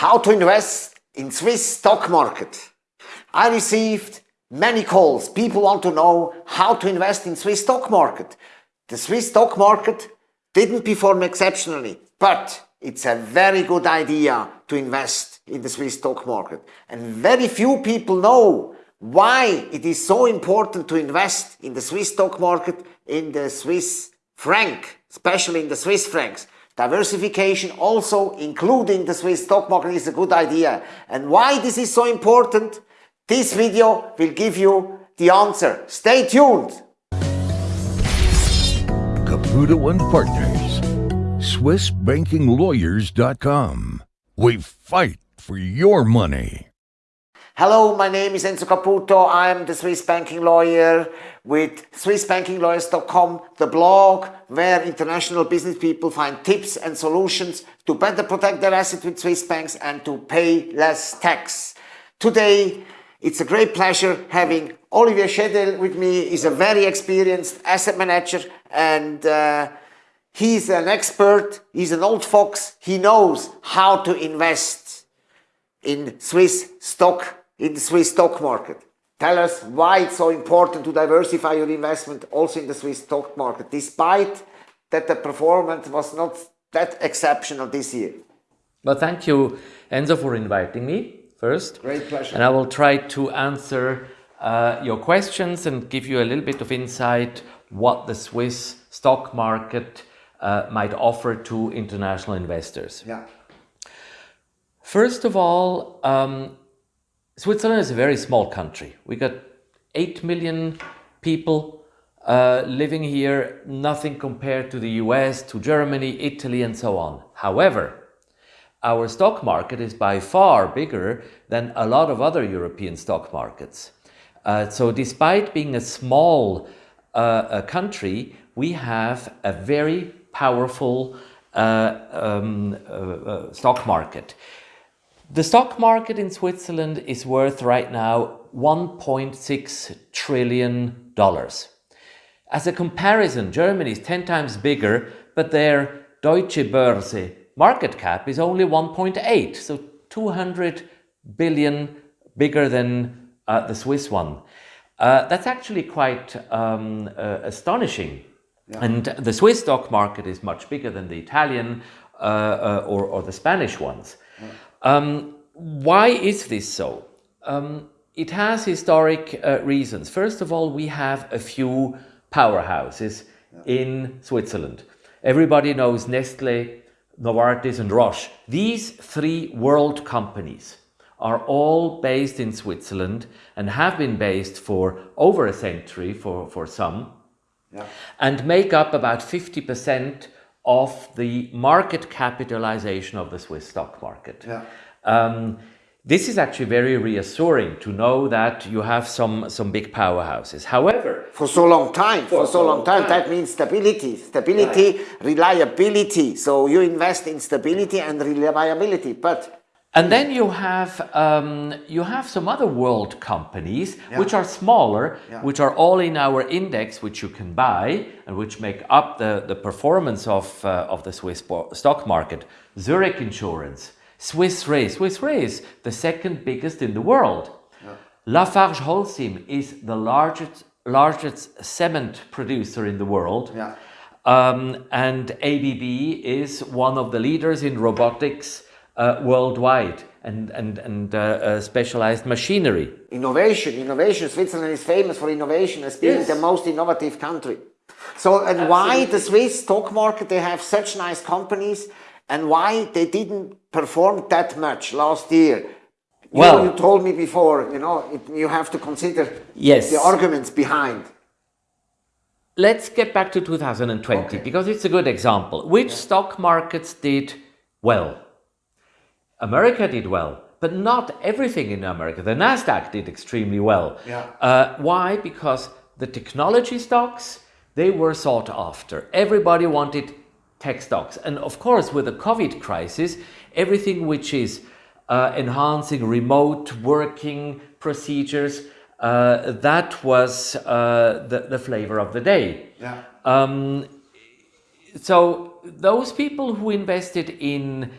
how to invest in Swiss stock market. I received many calls. People want to know how to invest in Swiss stock market. The Swiss stock market didn't perform exceptionally, but it's a very good idea to invest in the Swiss stock market. And very few people know why it is so important to invest in the Swiss stock market, in the Swiss franc, especially in the Swiss francs. Diversification also including the Swiss stock market is a good idea. And why this is so important? This video will give you the answer. Stay tuned. Caputo and Partners, SwissBankingLawyers.com. We fight for your money. Hello, my name is Enzo Caputo. I am the Swiss banking lawyer with SwissBankingLawyers.com, the blog where international business people find tips and solutions to better protect their assets with Swiss banks and to pay less tax. Today, it's a great pleasure having Olivier Schedel with me. He's a very experienced asset manager and uh, he's an expert. He's an old fox. He knows how to invest in Swiss stock in the Swiss stock market. Tell us why it's so important to diversify your investment also in the Swiss stock market, despite that the performance was not that exceptional this year. Well, thank you, Enzo, for inviting me first. Great pleasure. And I will try to answer uh, your questions and give you a little bit of insight what the Swiss stock market uh, might offer to international investors. Yeah. First of all, um, Switzerland is a very small country. We got 8 million people uh, living here, nothing compared to the US, to Germany, Italy, and so on. However, our stock market is by far bigger than a lot of other European stock markets. Uh, so despite being a small uh, a country, we have a very powerful uh, um, uh, uh, stock market. The stock market in Switzerland is worth right now $1.6 trillion. As a comparison, Germany is 10 times bigger, but their Deutsche Börse market cap is only 1.8, so 200 billion bigger than uh, the Swiss one. Uh, that's actually quite um, uh, astonishing. Yeah. And the Swiss stock market is much bigger than the Italian uh, uh, or, or, the Spanish ones. Um, why is this so? Um, it has historic uh, reasons. First of all, we have a few powerhouses yeah. in Switzerland. Everybody knows Nestle, Novartis and Roche. These three world companies are all based in Switzerland and have been based for over a century for, for some yeah. and make up about 50% of the market capitalization of the Swiss stock market. Yeah. Um, this is actually very reassuring to know that you have some, some big powerhouses. However, for so long time, for, for so, long time, time, that means stability, stability, right. reliability. So you invest in stability and reliability, but and then you have um, you have some other world companies yeah. which are smaller, yeah. which are all in our index, which you can buy and which make up the, the performance of, uh, of the Swiss stock market. Zurich Insurance, Swiss Re, Swiss Re is the second biggest in the world. Yeah. Lafarge Holcim is the largest, largest cement producer in the world. Um, and ABB is one of the leaders in robotics uh, worldwide and, and, and uh, uh, specialized machinery. Innovation, innovation. Switzerland is famous for innovation as being yes. the most innovative country. So, and Absolutely. why the Swiss stock market, they have such nice companies and why they didn't perform that much last year. You well, know, you told me before, you know, it, you have to consider yes. the arguments behind. Let's get back to 2020 okay. because it's a good example. Which yeah. stock markets did well? America did well, but not everything in America. The NASDAQ did extremely well. Yeah. Uh, why? Because the technology stocks, they were sought after. Everybody wanted tech stocks. And of course, with the COVID crisis, everything which is uh, enhancing remote working procedures, uh, that was uh, the, the flavor of the day. Yeah. Um, so those people who invested in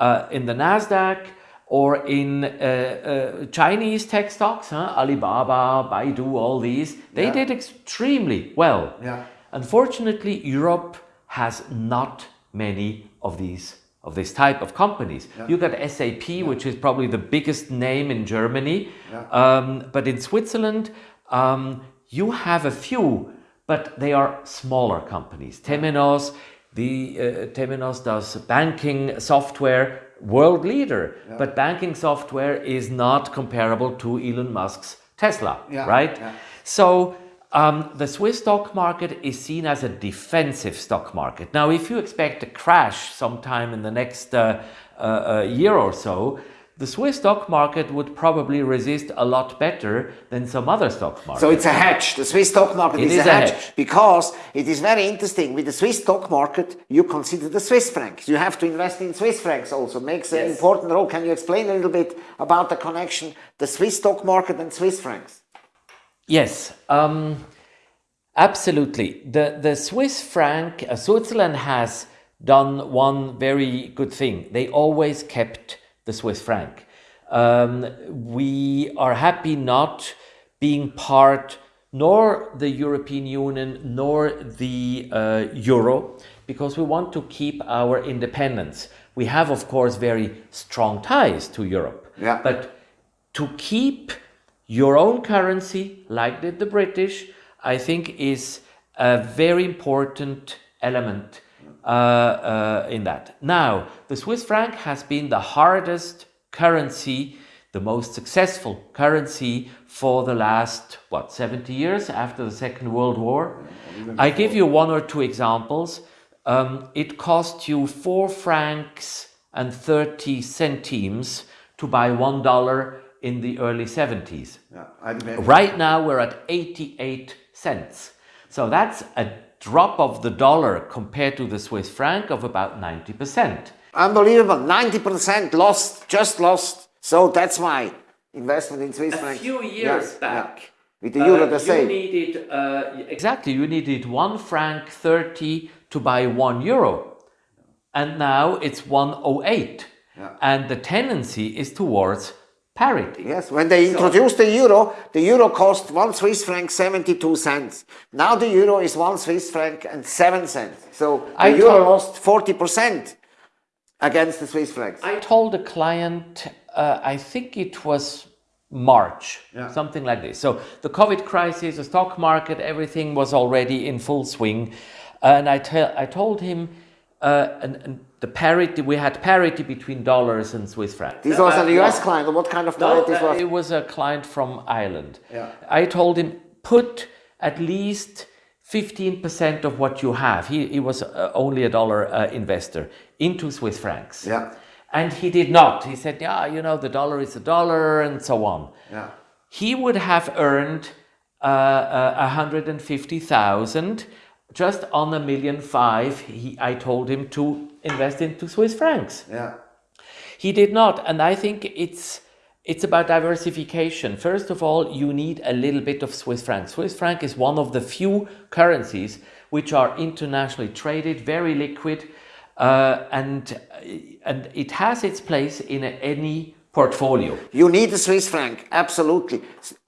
uh, in the Nasdaq or in uh, uh, Chinese tech stocks, huh? Alibaba, Baidu, all these, they Yeah. did extremely well. Yeah. Unfortunately, Europe has not many of these of this type of companies. You got SAP, which is probably the biggest name in Germany, um, but in Switzerland, um, you have a few, but they are smaller companies. Temenos, the uh, Temenos does banking software, world leader, but banking software is not comparable to Elon Musk's Tesla, Yeah, right? yeah. So um, the Swiss stock market is seen as a defensive stock market. Now, if you expect a crash sometime in the next uh, uh, uh, year or so, the Swiss stock market would probably resist a lot better than some other stock markets. So it's a hedge. The Swiss stock market is, is a hedge, hedge. because it is very interesting. With the Swiss stock market, you consider the Swiss francs. You have to invest in Swiss francs also. Makes an important role. Can you explain a little bit about the connection, the Swiss stock market and Swiss francs? Yes, um, absolutely. The the Swiss franc, uh, Switzerland has done one very good thing. They always kept the Swiss franc. Um, we are happy not being part nor the European Union nor the uh, euro because we want to keep our independence. We have, of course, very strong ties to Europe. Yeah. But to keep your own currency, like did the British, I think is a very important element uh, uh, in that. Now, the Swiss franc has been the hardest currency, the most successful currency for the last, what, 70 years after the Second World War. I give you one or two examples. Um, it cost you four francs and 30 centimes to buy one dollar in the early 70s. Yeah, Right now we're at 88 cents. So that's a drop of the dollar compared to the Swiss franc of about 90%. Unbelievable. 90% lost, just lost. So that's why investment in Swiss franc. A few years yeah. back, With the euro uh, the same. You needed, uh, exactly, you needed one franc 30 to buy one euro. And now it's 108. And the tendency is towards parity. Yes, when they introduced the euro, the euro cost one Swiss franc 72 cents. Now the euro is one Swiss franc and seven cents. So the I euro lost 40% against the Swiss francs. I told a client, uh, I think it was March, yeah. something like this. So the COVID crisis, the stock market, everything was already in full swing. And I, tell, I told him, uh, and, and the parity, we had parity between dollars and Swiss francs. This was Uh, a US no. client. or What kind of No, client this uh, was? it was a client from Ireland. Yeah. I told him put at least 15% of what you have. He, he was uh, only a dollar uh, investor into Swiss francs. Yeah. And he did not. He said, yeah, you know, the dollar is a dollar and so on. Yeah. He would have earned uh, uh, 150,000 just on a million five. He, I told him to invest into Swiss francs. Yeah. He did not, and I think it's it's about diversification. First of all, you need a little bit of Swiss franc. Swiss franc is one of the few currencies which are internationally traded, very liquid, uh, and and it has its place in any portfolio. You need the Swiss franc, absolutely.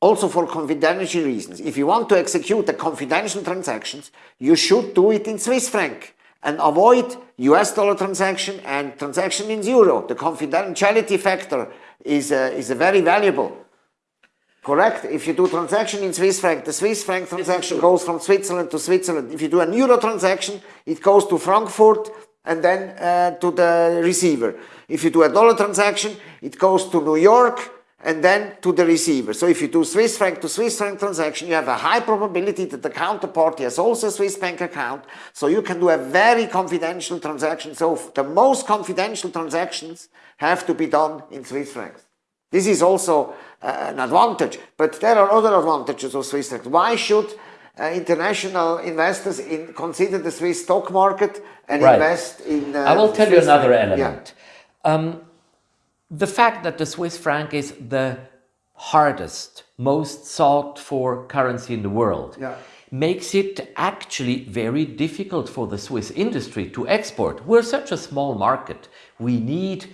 Also for confidential reasons. If you want to execute a confidential transactions, you should do it in Swiss franc and avoid US dollar transaction and transaction in euro. The confidentiality factor is, uh, is very valuable. Correct. If you do transaction in Swiss franc, the Swiss franc transaction goes from Switzerland to Switzerland. If you do an euro transaction, it goes to Frankfurt and then uh, to the receiver. If you do a dollar transaction, it goes to New York and then to the receiver. So if you do Swiss franc to Swiss franc transaction, you have a high probability that the counterparty has also a Swiss bank account. So you can do a very confidential transaction. So the most confidential transactions have to be done in Swiss francs. This is also uh, an advantage, but there are other advantages of Swiss francs. Why should uh, international investors in, consider the Swiss stock market and Right. invest in? Uh, I will tell you another franc? Yeah. element. Um, the fact that the Swiss franc is the hardest, most sought for currency in the world Yeah. makes it actually very difficult for the Swiss industry to export. We're such a small market. We need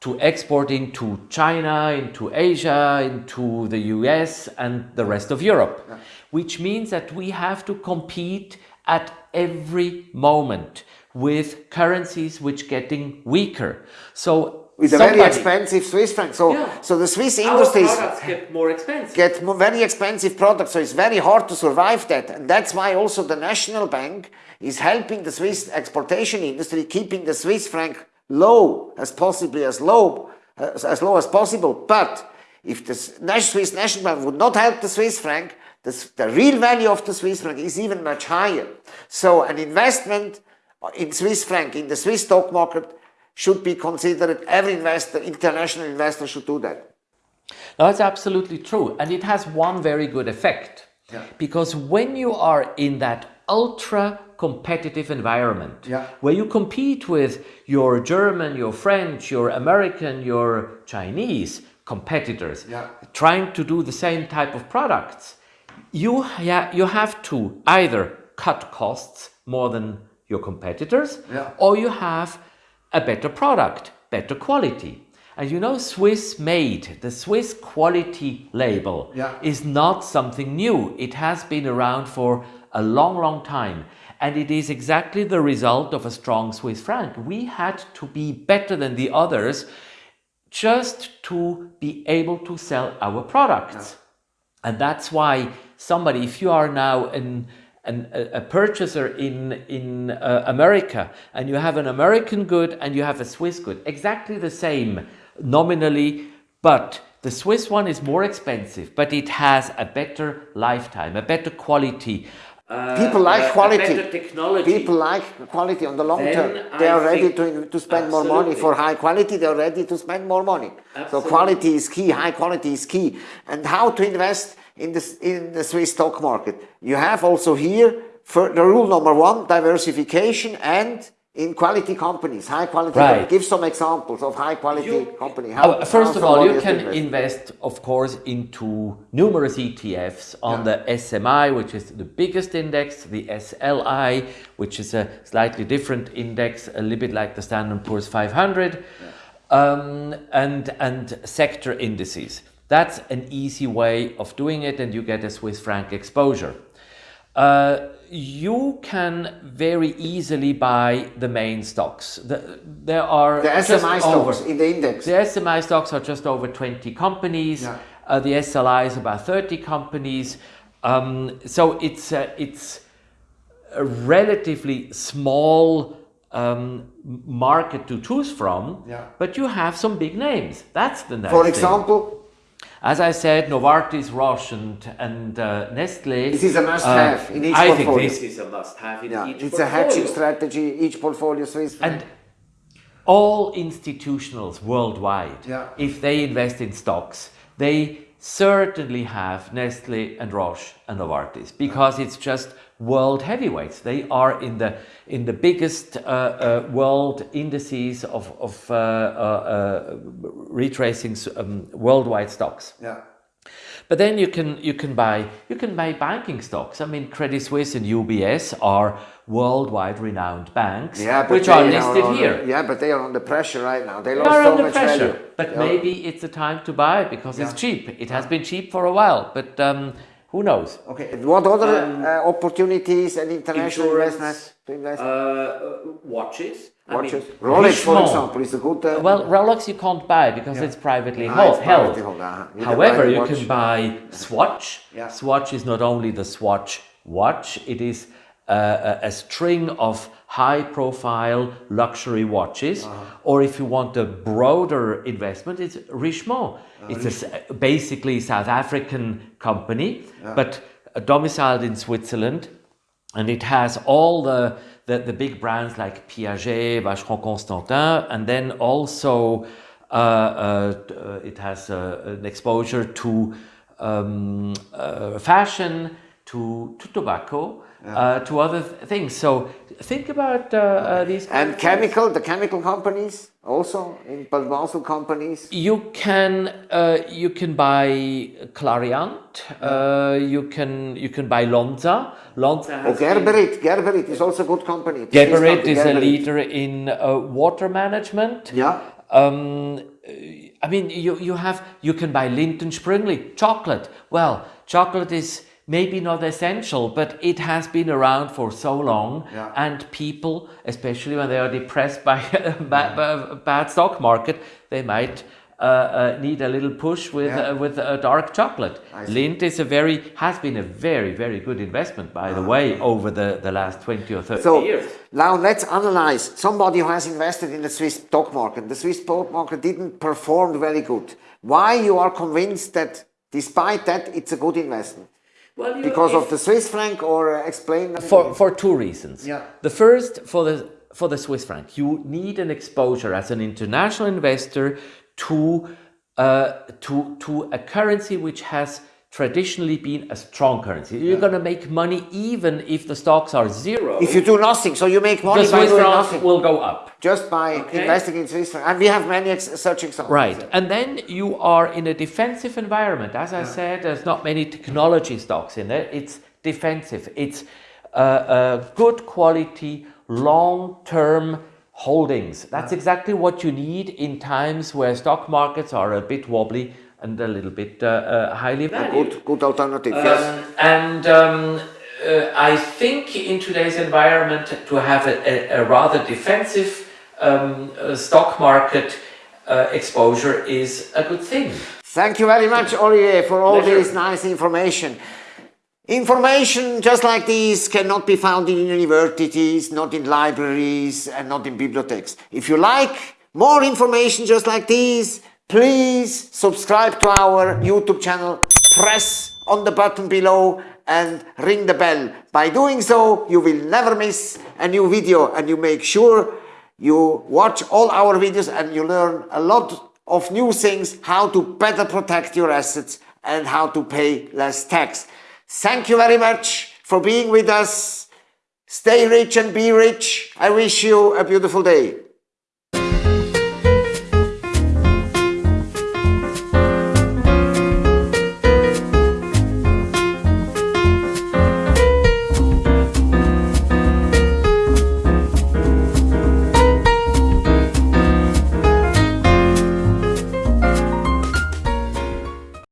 to export into China, into Asia, into the US, and the rest of Europe. Which means that we have to compete at every moment with currencies which getting weaker. So With a very expensive Swiss franc. So, Yeah. so the Swiss industries get more expensive. get mo- very expensive products, so it's very hard to survive that. And that's why also the National Bank is helping the Swiss exportation industry, keeping the Swiss franc low as possibly as low as, as low as possible. But if the Swiss National Bank would not help the Swiss franc, the, the real value of the Swiss franc is even much higher. So an investment in Swiss franc in the Swiss stock market should be considered. Every investor, international investor, should do that. That's absolutely true. And it has one very good effect. Yeah. Because when you are in that ultra competitive environment, Yeah. where you compete with your German, your French, your American, your Chinese competitors, Yeah. trying to do the same type of products, you, ha- you have to either cut costs more than your competitors, Yeah. or you have a better product, better quality. And you know, Swiss made, the Swiss quality label Yeah. is not something new. It has been around for a long, long time. And it is exactly the result of a strong Swiss franc. We had to be better than the others just to be able to sell our products. And that's why somebody, if you are now an, an, a a purchaser in, in uh, America and you have an American good and you have a Swiss good, exactly the same nominally, but the Swiss one is more expensive, but it has a better lifetime, a better quality. uh, People like quality. better technology. People like quality on the long Then term. I They are ready to, to spend more money for high quality. They are ready to spend more money. So quality is key. High quality is key. And how to invest in the in the Swiss stock market? You have also here for the rule number one: diversification and in quality companies, high quality. Right. companies. Give some examples of high quality You- company. Oh, first of all, you can invest. invest, of course, into numerous ETFs on the SMI, which is the biggest index, the SLI, which is a slightly different index, a little bit like the Standard Poor's 500, um, and and sector indices. That's an easy way of doing it, and you get a Swiss franc exposure. Uh, you can very easily buy the main stocks. The, there are The SMI over- stocks in the index. the SMI stocks are just over 20 companies. Yeah. Uh, the SLI is about 30 companies. Um, so it's uh, it's a relatively small um, market to choose from. Yeah. But you have some big names. That's the nice For thing. Example, As I said, Novartis, Roche, and, and uh, Nestle. This is a must-have in each I think this is a must-have in yeah, each it's a hedging strategy. Each portfolio So franc. And all institutionals worldwide, Yeah. if they invest in stocks, they certainly have Nestle and Roche and Novartis because it's just world heavyweights. They are in the in the biggest uh, uh, world indices of of uh, uh, uh, retracing um, worldwide stocks. yeah. But then you can you can buy you can buy banking stocks. I mean, Credit Suisse and UBS are worldwide renowned banks, Yeah, which are listed on- here. Yeah, but they are under pressure right now. They They lost are so under much pressure, value. but Yeah. maybe it's a time to buy because it's cheap. It has been cheap for a while, but um, who knows? Okay. What other uh, opportunities and international insurance, investments to invest? Uh, watches. Watches. Rolex, for example, is a good. Uh, Well, Rolex you can't buy because it's privately Ah, held. it's held. privately held, uh-huh. You However, you watch. can buy Swatch. Yeah. Swatch is not only the Swatch watch; it is uh, a, a string of high-profile luxury watches. Uh-huh. Or if you want a broader investment, it's Richemont. Uh, it's a s basically South African company, but uh, domiciled in Switzerland and it has all the, the, the big brands like Piaget, Vacheron Constantin, and then also uh, uh, uh, it has uh, an exposure to um, uh, fashion, to, to tobacco, uh, to other th- things. So think about uh, uh, these. and chemical, the chemical companies also in Basel companies. You can uh, you can buy Clariant. Uh, you can you can buy Lonza. Lonza Oh, has been- Geberit. Geberit is also a good company. Geberit is a leader in uh, water management. Yeah. Um, I mean, you, you have, you can buy Lindt Sprüngli chocolate. Well, chocolate is maybe not essential, but it has been around for so long. Yeah. And people, especially when they are depressed by a bad, a bad stock market, they might uh, uh, need a little push with Yeah. uh, with a dark chocolate. Lindt is a very has been a very very good investment, by the way, over the, the last twenty or thirty Ah. So years. now let's analyze somebody who has invested in the Swiss stock market. The Swiss stock market didn't perform very good. Why you are convinced that despite that it's a good investment? Well, you, Because of the Swiss franc or uh, explain that for for two reasons. Yeah. The first for the for the Swiss franc, you need an exposure as an international investor to uh, to to a currency which has traditionally been a strong currency. You're going to make money even if the stocks are zero. if you do nothing, so you make money the by Swiss doing franc will go up. just by Okay. investing in Swiss franc. And we have many ex- such examples. Right. And then you are in a defensive environment. As I said, there's not many technology stocks in there. It's defensive. It's uh, uh, good quality, long term holdings. That's exactly what you need in times where stock markets are a bit wobbly and a little bit uh, uh, highly valued. Good, good alternative. yes. Um, and um, uh, I think in today's environment to have a, a, a rather defensive um, uh, stock market uh, exposure is a good thing. Thank you very much, Olivier, for all Pleasure. this nice information. Information just like this cannot be found in universities, not in libraries, and not in bibliotheques. If you like more information just like this, please subscribe to our YouTube channel, press on the button below and ring the bell. By doing so, you will never miss a new video and you make sure you watch all our videos and you learn a lot of new things, how to better protect your assets and how to pay less tax. Thank you very much for being with us. Stay rich and be rich. I wish you a beautiful day.